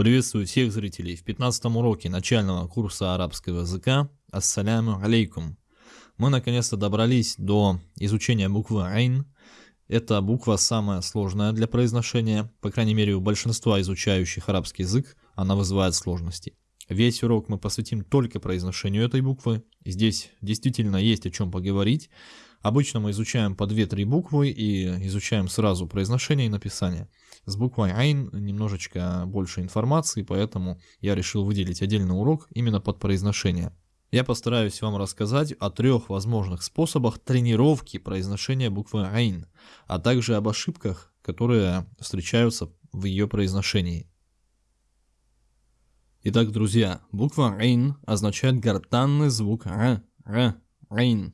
Приветствую всех зрителей в 15 уроке начального курса арабского языка. Ассаляму алейкум. Мы наконец-то добрались до изучения буквы Айн. Эта буква самая сложная для произношения, по крайней мере у большинства изучающих арабский язык она вызывает сложности. Весь урок мы посвятим только произношению этой буквы. Здесь действительно есть о чем поговорить. Обычно мы изучаем по 2-3 буквы и изучаем сразу произношение и написание. С буквой Айн немножечко больше информации, поэтому я решил выделить отдельный урок именно под произношение. Я постараюсь вам рассказать о трех возможных способах тренировки произношения буквы Айн, а также об ошибках, которые встречаются в ее произношении. Итак, друзья, буква Айн означает гортанный звук Р, Р, Айн.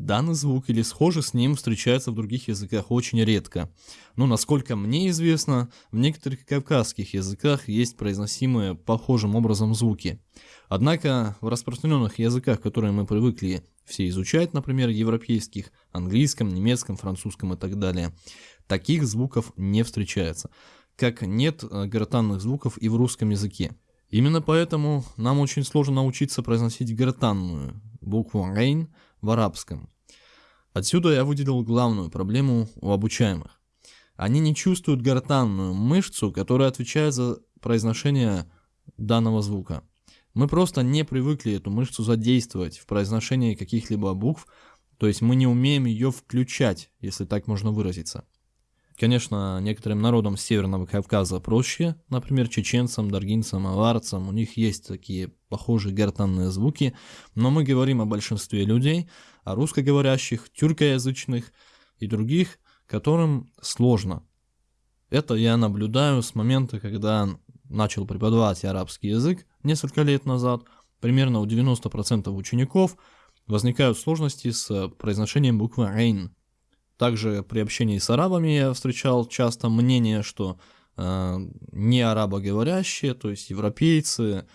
Данный звук или схожий с ним встречается в других языках очень редко. Но насколько мне известно, в некоторых кавказских языках есть произносимые похожим образом звуки. Однако в распространенных языках, которые мы привыкли все изучать, например, европейских, английском, немецком, французском и так далее, таких звуков не встречается. Как нет э, гортанных звуков и в русском языке. Именно поэтому нам очень сложно научиться произносить гортанную букву «рейн», в арабском. Отсюда я выделил главную проблему у обучаемых. Они не чувствуют гортанную мышцу, которая отвечает за произношение данного звука. Мы просто не привыкли эту мышцу задействовать в произношении каких-либо букв, то есть мы не умеем ее включать, если так можно выразиться. Конечно, некоторым народам Северного Кавказа проще, например, чеченцам, даргинцам, аварцам, у них есть такие похожие гортанные звуки, но мы говорим о большинстве людей, о русскоговорящих, тюркоязычных и других, которым сложно. Это я наблюдаю с момента, когда начал преподавать арабский язык несколько лет назад. Примерно у 90% учеников возникают сложности с произношением буквы «рейн», также при общении с арабами я встречал часто мнение, что э, не арабоговорящие, то есть европейцы,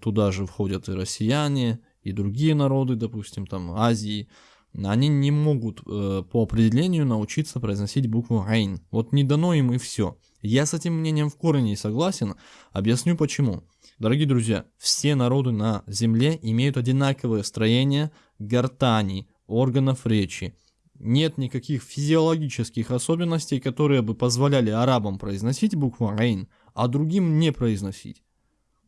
туда же входят и россияне, и другие народы, допустим, там Азии, они не могут э, по определению научиться произносить букву «рейн». Вот не дано им и все. Я с этим мнением в корне согласен, объясню почему. Дорогие друзья, все народы на Земле имеют одинаковое строение гортани, органов речи, нет никаких физиологических особенностей, которые бы позволяли арабам произносить букву «рейн», а другим не произносить.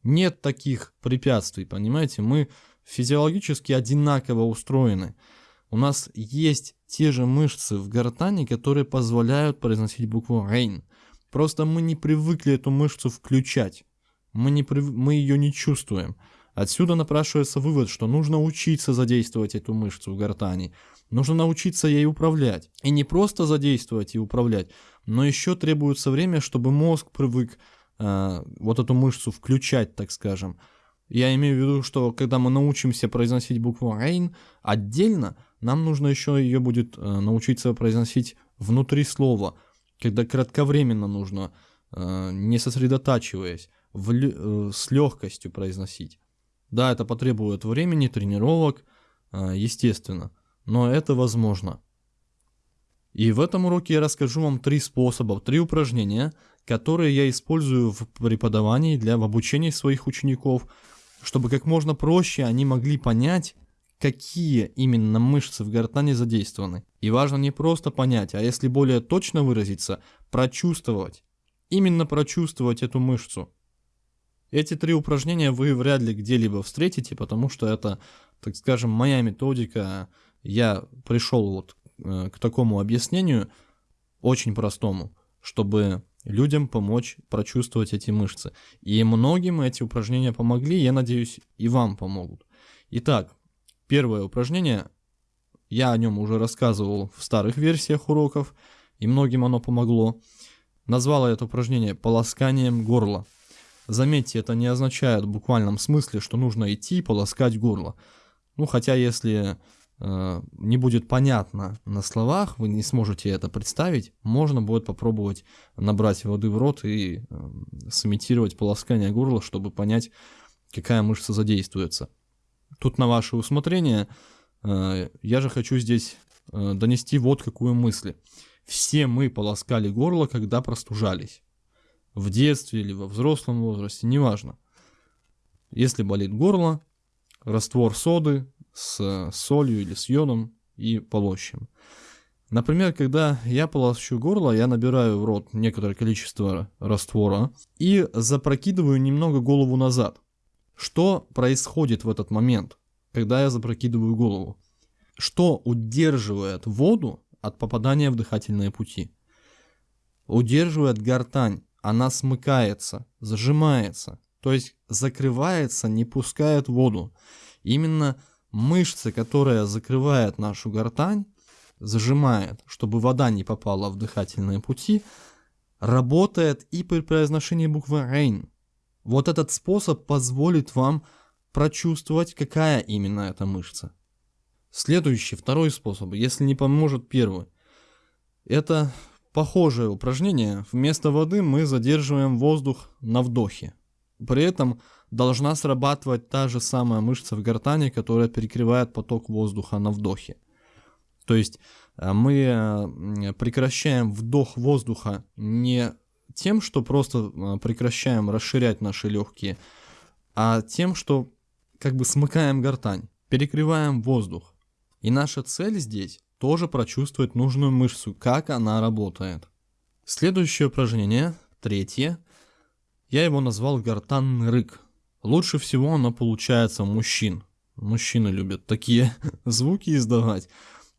Нет таких препятствий, понимаете? Мы физиологически одинаково устроены. У нас есть те же мышцы в гортани, которые позволяют произносить букву «рейн». Просто мы не привыкли эту мышцу включать. Мы, не прив... мы ее не чувствуем. Отсюда напрашивается вывод, что нужно учиться задействовать эту мышцу в гортани. Нужно научиться ей управлять. И не просто задействовать и управлять, но еще требуется время, чтобы мозг привык э, вот эту мышцу включать, так скажем. Я имею в виду, что когда мы научимся произносить букву «рейн» отдельно, нам нужно еще ее будет э, научиться произносить внутри слова, когда кратковременно нужно, э, не сосредотачиваясь, в, э, с легкостью произносить. Да, это потребует времени, тренировок, а, естественно, но это возможно. И в этом уроке я расскажу вам три способа, три упражнения, которые я использую в преподавании для в обучении своих учеников, чтобы как можно проще они могли понять, какие именно мышцы в гортани задействованы. И важно не просто понять, а если более точно выразиться, прочувствовать. Именно прочувствовать эту мышцу. Эти три упражнения вы вряд ли где-либо встретите, потому что это, так скажем, моя методика. Я пришел вот э, к такому объяснению, очень простому, чтобы людям помочь прочувствовать эти мышцы. И многим эти упражнения помогли, я надеюсь, и вам помогут. Итак, первое упражнение, я о нем уже рассказывал в старых версиях уроков, и многим оно помогло. Назвал я это упражнение полосканием горла. Заметьте, это не означает в буквальном смысле, что нужно идти и полоскать горло. Ну, хотя если не будет понятно на словах, вы не сможете это представить, можно будет попробовать набрать воды в рот и э, сымитировать полоскание горла, чтобы понять, какая мышца задействуется. Тут на ваше усмотрение. Э, я же хочу здесь э, донести вот какую мысль. Все мы полоскали горло, когда простужались. в детстве или во взрослом возрасте, неважно. Если болит горло, раствор соды с солью или с йодом и полощем. Например, когда я полощу горло, я набираю в рот некоторое количество раствора и запрокидываю немного голову назад. Что происходит в этот момент, когда я запрокидываю голову? Что удерживает воду от попадания в дыхательные пути? Удерживает гортань, она смыкается, зажимается, то есть закрывается, не пускает воду. Именно мышца, которая закрывает нашу гортань, зажимает, чтобы вода не попала в дыхательные пути, работает и при произношении буквы «рейн». Вот этот способ позволит вам прочувствовать, какая именно эта мышца. Следующий, второй способ, если не поможет первый, это похожее упражнение. Вместо воды мы задерживаем воздух на вдохе. При этом должна срабатывать та же самая мышца в гортани, которая перекрывает поток воздуха на вдохе. То есть э, мы э, прекращаем вдох воздуха не тем, что просто э, прекращаем расширять наши легкие, а тем, что как бы смыкаем гортань, перекрываем воздух. И наша цель здесь тоже прочувствовать нужную мышцу, как она работает. Следующее упражнение, третье, я его назвал гортанный рык. Лучше всего оно получается у мужчин. Мужчины любят такие звуки издавать.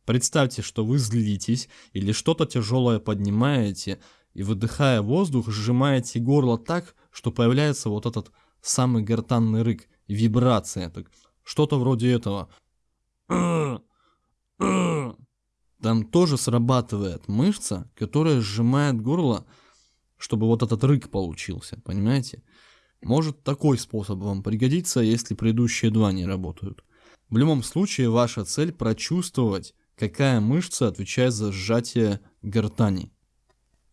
Представьте, что вы злитесь или что-то тяжелое поднимаете и выдыхая воздух, сжимаете горло так, что появляется вот этот самый гортанный рык, вибрация, так, что-то вроде этого. Там тоже срабатывает мышца, которая сжимает горло, чтобы вот этот рык получился, понимаете? Может такой способ вам пригодиться, если предыдущие два не работают. В любом случае, ваша цель прочувствовать какая мышца отвечает за сжатие гортани.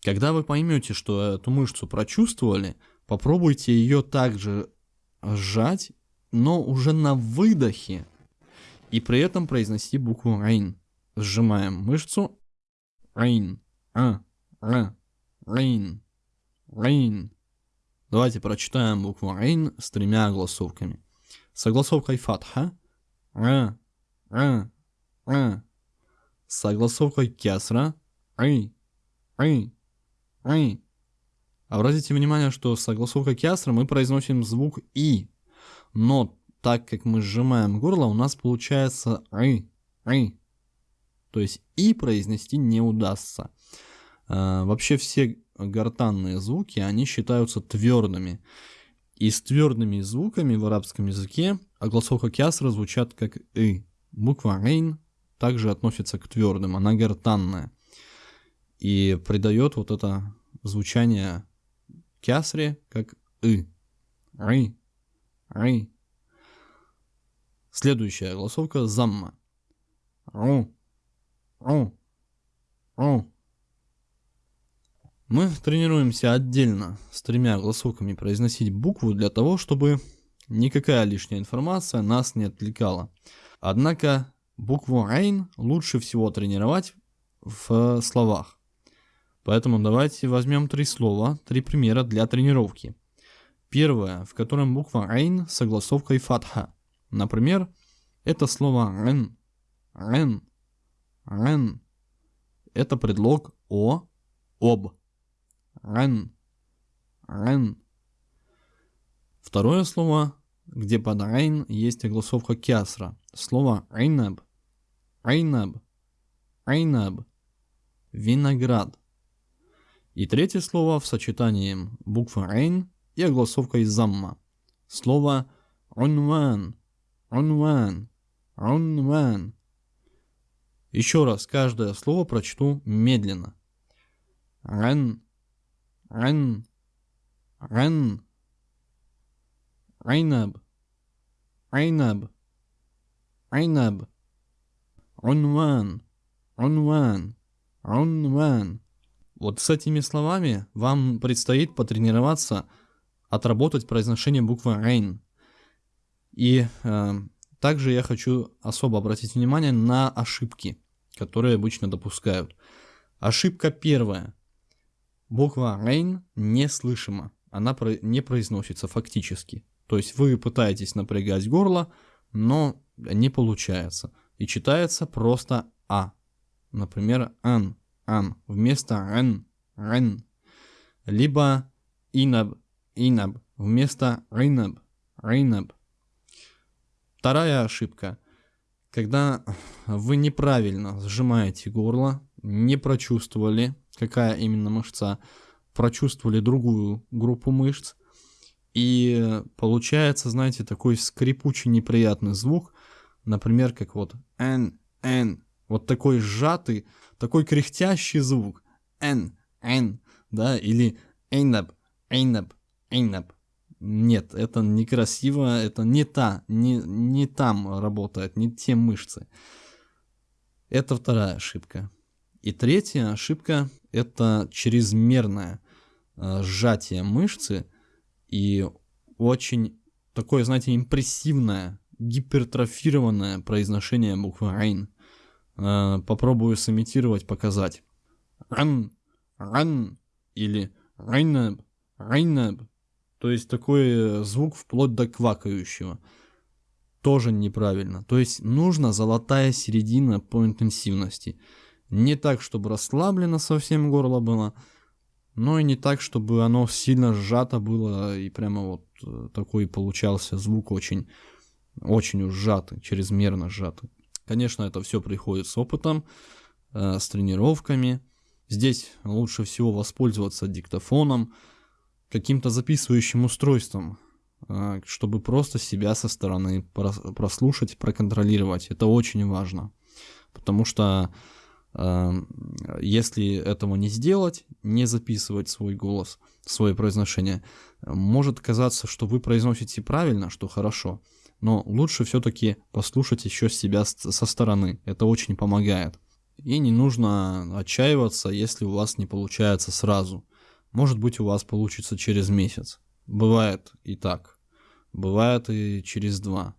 Когда вы поймете, что эту мышцу прочувствовали, попробуйте ее также сжать, но уже на выдохе, и при этом произнести букву «рейн». Сжимаем мышцу «рейн», «а», «ра», «рейн», «рейн». Давайте прочитаем букву «рейн» с тремя огласовками. С огласовкой «фатха», «ра», «ра», «ра», согласовкой кясра ай, ай, ай. Обратите внимание, что согласовка кясра мы произносим звук и, но так как мы сжимаем горло, у нас получается ай, ай. То есть и произнести не удастся. А, вообще все гортанные звуки, они считаются твердыми. И с твердыми звуками в арабском языке огласовка кясра звучат как и. Буква рейн также относится к твердым, она гортанная. И придает вот это звучание кясре как «ы». «Ры», «ры». Следующая голосовка «замма». «Ру», «ру», «ру». Мы тренируемся отдельно с тремя голосовками произносить букву для того, чтобы никакая лишняя информация нас не отвлекала. Однако Букву «рейн» лучше всего тренировать в словах. Поэтому давайте возьмем три слова, три примера для тренировки. Первое, в котором буква «рейн» с согласовкой «фатха». Например, это слово «рен», «рен», «рен». Это предлог «о», «об». «Рен», «рен». Второе слово, где под «рейн» есть огласовка «кясра». Слово «рейнаб» Айнаб. Айнаб. Виноград. И третье слово в сочетании буквы «рейн» и огласовкой «замма». Слово «унван». «Унван». «Унван». Еще раз каждое слово прочту медленно. Рен. Рен. Рен. Айнаб. Айнаб. Айнаб. Унван, унван, унван. Вот с этими словами вам предстоит потренироваться, отработать произношение буквы «рейн». И э, также я хочу особо обратить внимание на ошибки, которые обычно допускают. Ошибка первая. Буква Рейн неслышима, она не произносится фактически. То есть вы пытаетесь напрягать горло, но не получается. И читается просто А. Например, ан, ан, вместо рен, рен. Либо инаб, инаб, вместо ринаб, ринаб. Вторая ошибка. Когда вы неправильно сжимаете горло, не прочувствовали, какая именно мышца, прочувствовали другую группу мышц, и получается, знаете, такой скрипучий неприятный звук, например, как вот n, n, вот такой сжатый, такой кряхтящий звук, n, n, да, или einab, einab, einab. Нет, это некрасиво, это не та, не, не там работает, не те мышцы. Это вторая ошибка. И третья ошибка – это чрезмерное э, сжатие мышцы и очень такое, знаете, импрессивное, гипертрофированное произношение буквы «рейн». Э, попробую сымитировать, показать. «Ран», «ран» или «рейнаб», «рейнаб». То есть такой звук вплоть до квакающего. Тоже неправильно. То есть нужна золотая середина по интенсивности – не так, чтобы расслаблено совсем горло было, но и не так, чтобы оно сильно сжато было, и прямо вот э, такой получался звук очень, очень уж сжатый, чрезмерно сжатый. Конечно, это все приходит с опытом, э, с тренировками. Здесь лучше всего воспользоваться диктофоном, каким-то записывающим устройством, э, чтобы просто себя со стороны прослушать, проконтролировать. Это очень важно, потому что если этого не сделать, не записывать свой голос, свое произношение, может казаться, что вы произносите правильно, что хорошо, но лучше все-таки послушать еще себя со стороны. Это очень помогает. И не нужно отчаиваться, если у вас не получается сразу. Может быть, у вас получится через месяц. Бывает и так. Бывает и через два.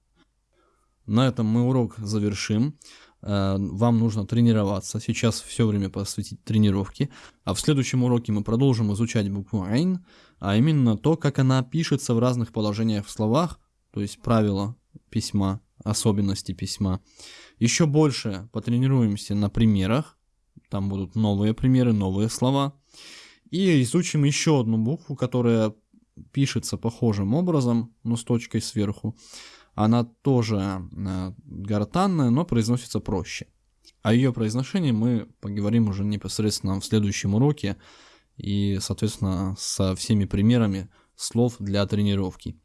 На этом мы урок завершим. Э, вам нужно тренироваться. Сейчас все время посвятить тренировке. А в следующем уроке мы продолжим изучать букву «ein», а именно то, как она пишется в разных положениях в словах, то есть правила письма, особенности письма. Еще больше потренируемся на примерах. Там будут новые примеры, новые слова. И изучим еще одну букву, которая пишется похожим образом, но с точкой сверху. Она тоже э, гортанная, но произносится проще. О ее произношении мы поговорим уже непосредственно в следующем уроке и, соответственно, со всеми примерами слов для тренировки.